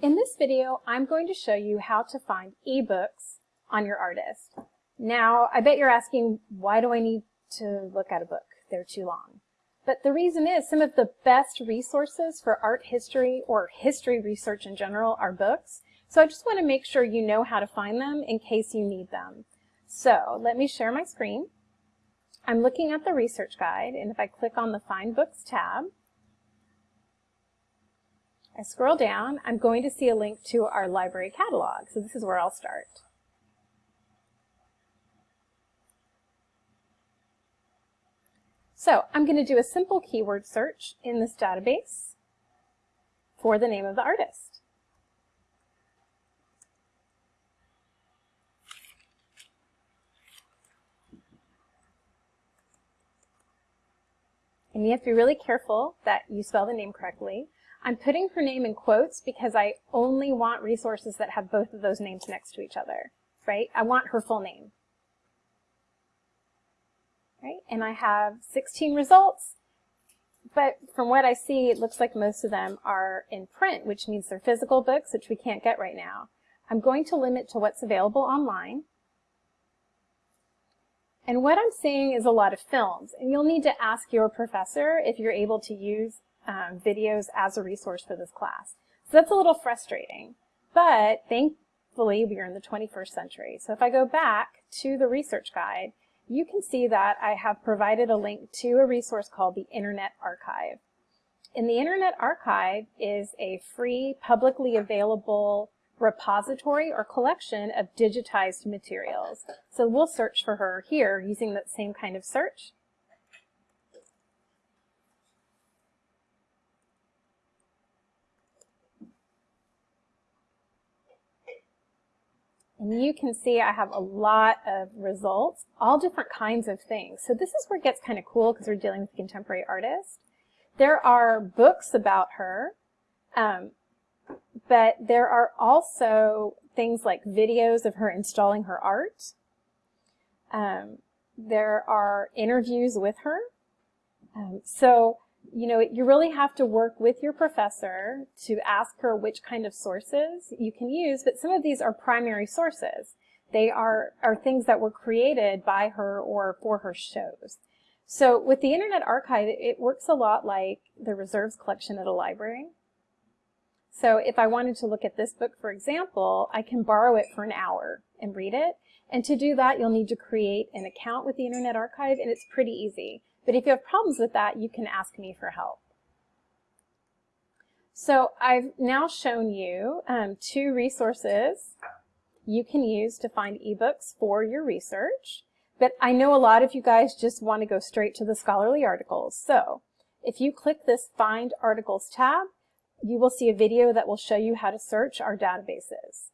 In this video, I'm going to show you how to find ebooks on your artist. Now, I bet you're asking, why do I need to look at a book? They're too long. But the reason is some of the best resources for art history or history research in general are books. So I just want to make sure you know how to find them in case you need them. So let me share my screen. I'm looking at the research guide, and if I click on the Find Books tab, I scroll down, I'm going to see a link to our library catalog. So this is where I'll start. So I'm going to do a simple keyword search in this database for the name of the artist. And you have to be really careful that you spell the name correctly. I'm putting her name in quotes because I only want resources that have both of those names next to each other, right? I want her full name. Right? And I have 16 results, but from what I see, it looks like most of them are in print, which means they're physical books, which we can't get right now. I'm going to limit to what's available online. And what I'm seeing is a lot of films, and you'll need to ask your professor if you're able to use um, videos as a resource for this class. So that's a little frustrating, but thankfully we are in the 21st century. So if I go back to the research guide, you can see that I have provided a link to a resource called the Internet Archive. And the Internet Archive is a free, publicly available repository or collection of digitized materials. So we'll search for her here using that same kind of search. And you can see I have a lot of results, all different kinds of things. So this is where it gets kind of cool because we're dealing with a contemporary artist. There are books about her, um, but there are also things like videos of her installing her art. Um, there are interviews with her. Um, so you know, you really have to work with your professor to ask her which kind of sources you can use, but some of these are primary sources. They are, are things that were created by her or for her shows. So with the Internet Archive, it works a lot like the reserves collection at a library. So if I wanted to look at this book, for example, I can borrow it for an hour and read it. And to do that, you'll need to create an account with the Internet Archive, and it's pretty easy. But if you have problems with that, you can ask me for help. So I've now shown you um, two resources you can use to find ebooks for your research. But I know a lot of you guys just want to go straight to the scholarly articles. So if you click this Find Articles tab, you will see a video that will show you how to search our databases.